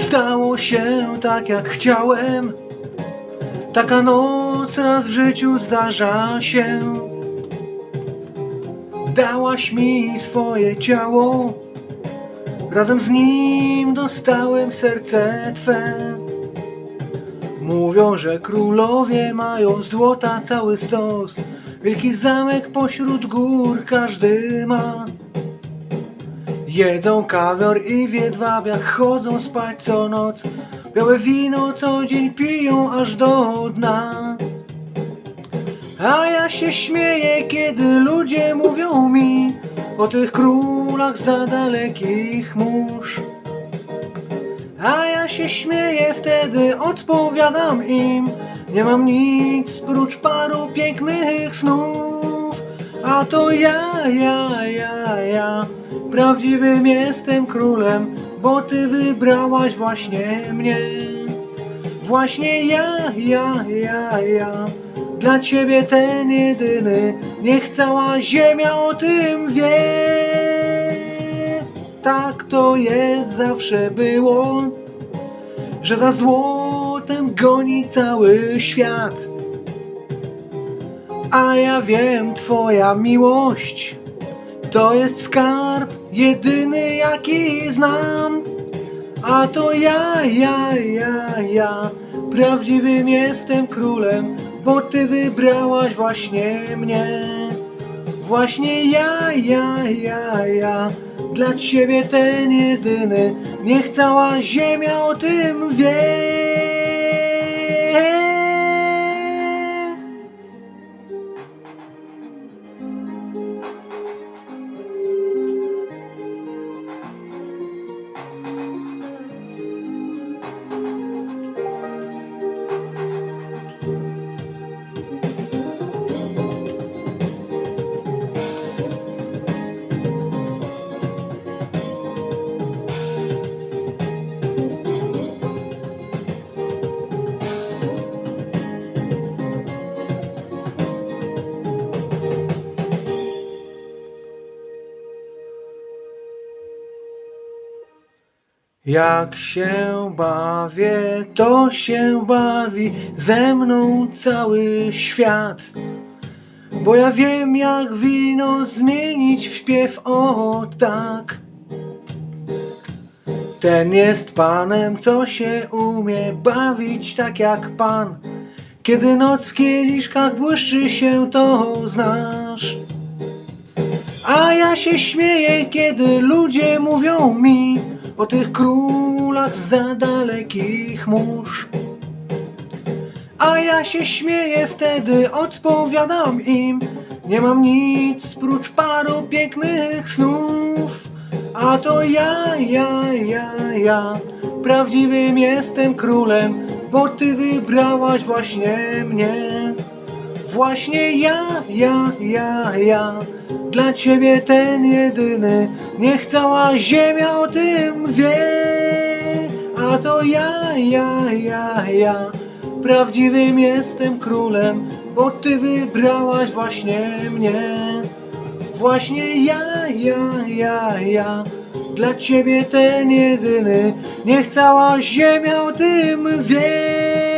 Stało się tak jak chciałem. Taka noc raz w życiu zdarza się. Dałaś mi swoje ciało. Razem z nim dostałem serce Twe. Mówią, że królowie mają złota cały stos. Wielki zamek pośród gór każdy ma. Jedzą kawior i w jedwabiach chodzą spać co noc. Białe wino co dzień piją aż do dna. A ja się śmieję, kiedy ludzie mówią mi o tych królach za dalekich mórz. A ja się śmieję, wtedy odpowiadam im Nie mam nic prócz paru pięknych snów A to ja, ja, ja, ja. Prawdziwym jestem królem Bo ty wybrałaś właśnie mnie. Właśnie ja, ja, ja, ja. Dla ciebie ten jedyny. Niech cała ziemia o tym wie. Tak to jest zawsze było, że za złotem goni cały świat. A ja wiem, twoja miłość to jest skarb jedyny jaki znam. A to ja, ja, ja, ja, prawdziwym jestem królem, bo ty wybrałaś właśnie mnie. Właśnie ja, ja, ja, ja, dla ciebie ten jedyny, niech cała ziemia o tym wie. Jak się bawię, to się bawi ze mną cały świat. Bo ja wiem, jak wino zmienić w śpiew, o tak. Ten jest panem, co się umie bawić tak jak pan. Kiedy noc w kieliszkach błyszczy się, to znasz. A ja się śmieję, kiedy ludzie mówią mi o tych królach za dalekich mórz. A ja się śmieję, wtedy odpowiadam im. Nie mam nic prócz paru pięknych snów. A to ja, ja, ja, ja Prawdziwym jestem królem Bo ty wybrałaś właśnie mnie. Właśnie ja, ja, ja, ja Dla ciebie ten jedyny. Niech cała ziemia o tym wie. A to ja, ja, ja, ja Prawdziwym jestem królem Bo ty wybrałaś właśnie mnie. Właśnie ja, ja, ja, ja Dla ciebie ten jedyny. Niech cała ziemia o tym wie